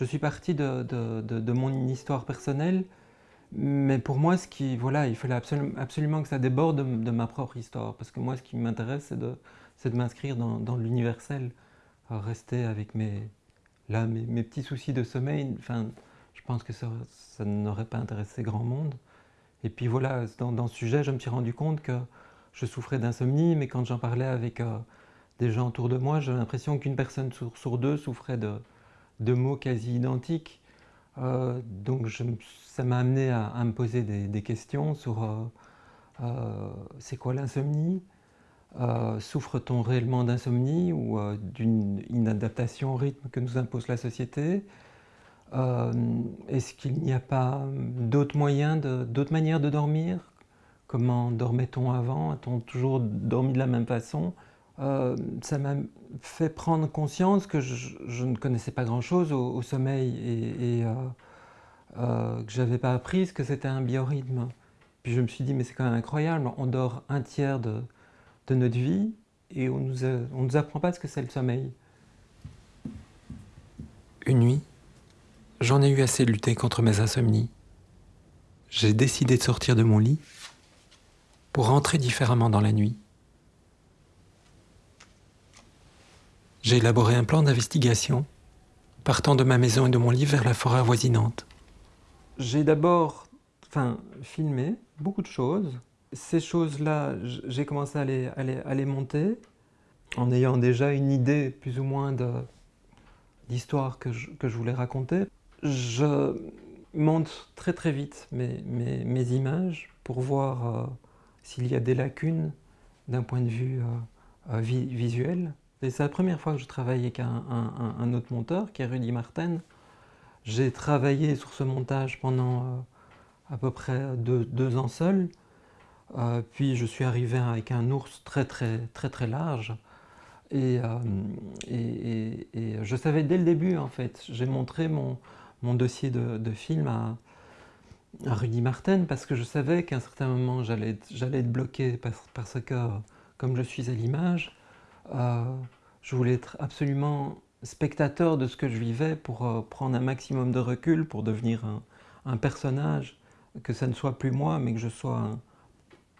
je suis parti de, de, mon histoire personnelle, mais pour moi, ce qui, voilà, il fallait absolument, que ça déborde de, ma propre histoire, parce que moi, ce qui m'intéresse, c'est de, de m'inscrire dans, l'universel, rester avec mes, là, mes, petits soucis de sommeil. Enfin, je pense que ça, ça n'aurait pas intéressé grand monde. Et puis voilà, dans, ce sujet, je me suis rendu compte que je souffrais d'insomnie, mais quand j'en parlais avec euh, des gens autour de moi, j'ai l'impression qu'une personne sur, deux souffrait de, de mots quasi identiques. Euh, donc ça m'a amené à, me poser des, questions sur euh, c'est quoi l'insomnie? Souffre-t-on réellement d'insomnie ou d'une inadaptation au rythme que nous impose la société? Euh, est-ce qu'il n'y a pas d'autres moyens, d'autres manières de dormir? Comment dormait-on avant? A-t-on toujours dormi de la même façon? Euh, Ça m'a fait prendre conscience que je, ne connaissais pas grand-chose au, sommeil et, euh, que je n'avais pas appris ce que c'était un biorhythme. Puis je me suis dit, mais c'est quand même incroyable, on dort un tiers de, notre vie et on nous, nous apprend pas ce que c'est le sommeil. Une nuit, J'en ai eu assez de lutter contre mes insomnies. J'ai décidé de sortir de mon lit pour rentrer différemment dans la nuit. J'ai élaboré un plan d'investigation partant de ma maison et de mon lit vers la forêt avoisinante. J'ai d'abord enfin, filmé beaucoup de choses. Ces choses-là, j'ai commencé à les, à les monter en ayant déjà une idée plus ou moins d'histoire que, que je voulais raconter je monte très très vite mes, mes, images pour voir euh, s'il y a des lacunes d'un point de vue euh, euh, visuel. C'est la première fois que je travaille avec un, autre monteur, qui est Rudy Martin. J'ai travaillé sur ce montage pendant à peu près deux, ans seul. puis je suis arrivé avec un ours très très très très large. Et, et, je savais dès le début en fait, j'ai montré mon, mon dossier de, film à, Rudy Martin parce que je savais qu'à un certain moment j'allais être bloqué parce, que comme je suis à l'image, euh, je voulais être absolument spectateur de ce que je vivais pour euh, prendre un maximum de recul, pour devenir un, personnage, que ça ne soit plus moi, mais que je sois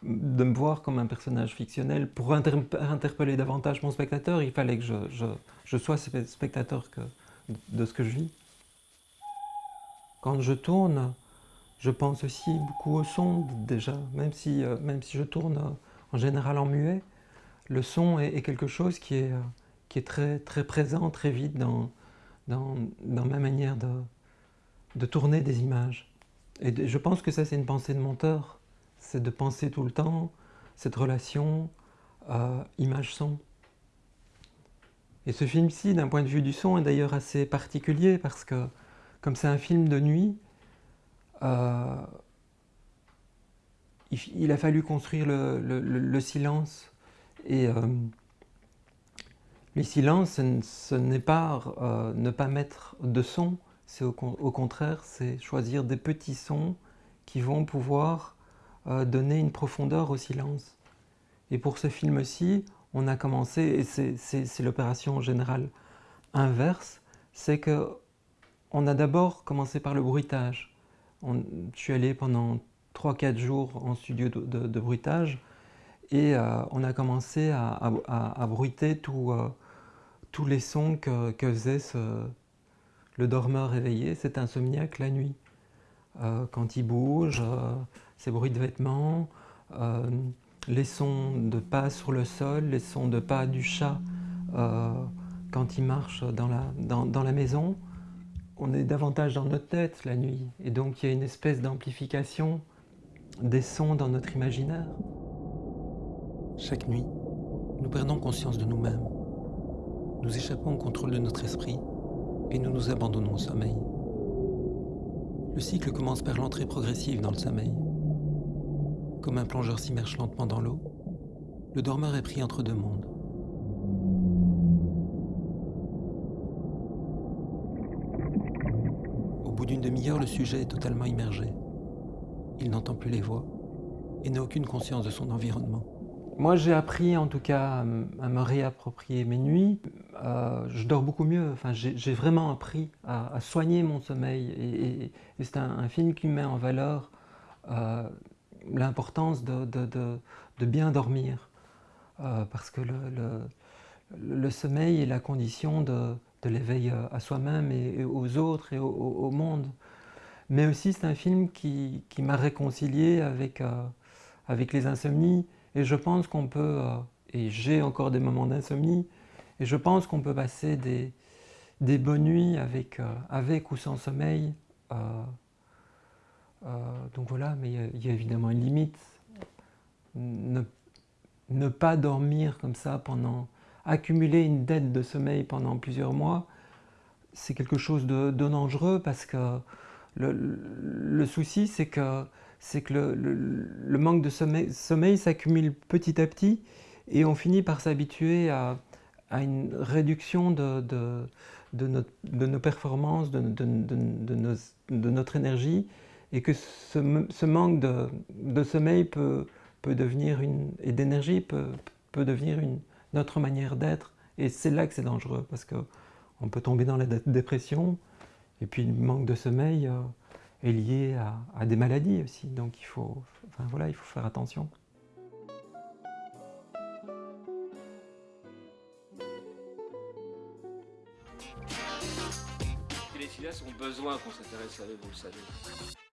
de me voir comme un personnage fictionnel. Pour interpeller davantage mon spectateur, il fallait que je, je sois spectateur de ce que je vis. Quand je tourne, je pense aussi beaucoup au son déjà, même si, euh, même si je tourne euh, en général en muet, le son est, quelque chose qui est, euh, très, présent, très vite dans, ma manière de, tourner des images. Et je pense que ça c'est une pensée de monteur, c'est de penser tout le temps cette relation image-son. Et ce film-ci, d'un point de vue du son, est d'ailleurs assez particulier parce que comme c'est un film de nuit, euh, il, a fallu construire le, silence. Et euh, le silence, ce n'est pas euh, ne pas mettre de son, c'est au, contraire, c'est choisir des petits sons qui vont pouvoir donner une profondeur au silence. Et pour ce film-ci, on a commencé, et c'est l'opération générale inverse, c'est que on a d'abord commencé par le bruitage. je suis allé pendant 3-4 jours en studio de, bruitage et euh, on a commencé à, bruiter euh, tous les sons que, faisait le dormeur réveillé, cet insomniaque la nuit. Euh, quand il bouge, ses bruits de vêtements, les sons de pas sur le sol, les sons de pas du chat quand il marche dans la maison on est davantage dans notre tête la nuit, et donc il y a une espèce d'amplification des sons dans notre imaginaire. Chaque nuit, nous perdons conscience de nous-mêmes. Nous échappons au contrôle de notre esprit et nous nous abandonnons au sommeil. Le cycle commence par l'entrée progressive dans le sommeil. Comme un plongeur s'immerge lentement dans l'eau, le dormeur est pris entre deux mondes. d'une demi-heure, le sujet est totalement immergé. Il n'entend plus les voix et n'a aucune conscience de son environnement. Moi, j'ai appris en tout cas à me réapproprier mes nuits. Euh, je dors beaucoup mieux. Enfin, j'ai vraiment appris à, soigner mon sommeil. Et, c'est un, film qui met en valeur euh, l'importance de, bien dormir. Euh, parce que le, sommeil est la condition de, l'éveil à soi-même et, aux autres et au, monde. Mais aussi, c'est un film qui, m'a réconcilié avec les insomnies. Et je pense qu'on peut, et j'ai encore des moments d'insomnie, et je pense qu'on peut passer des, des bonnes nuits avec, euh, avec ou sans sommeil. Euh, euh, donc voilà, mais il y, a évidemment une limite. Ne, ne, pas dormir comme ça pendant... Accumuler une dette de sommeil pendant plusieurs mois, c'est quelque chose de, dangereux parce que le souci, c'est que, que le, manque de sommeil, s'accumule petit à petit et on finit par s'habituer à, une réduction de, notre, de nos performances, de, notre énergie, et que ce, ce manque de, sommeil peut, peut devenir une, et d'énergie peut, peut devenir une, notre manière d'être. Et c'est là que c'est dangereux, parce qu'on peut tomber dans la dépression, et puis le manque de sommeil euh, est lié à, à, des maladies aussi. Donc il faut, enfin, voilà, il faut faire attention. Les filles ont besoin qu'on s'intéresse à eux, vous le savez.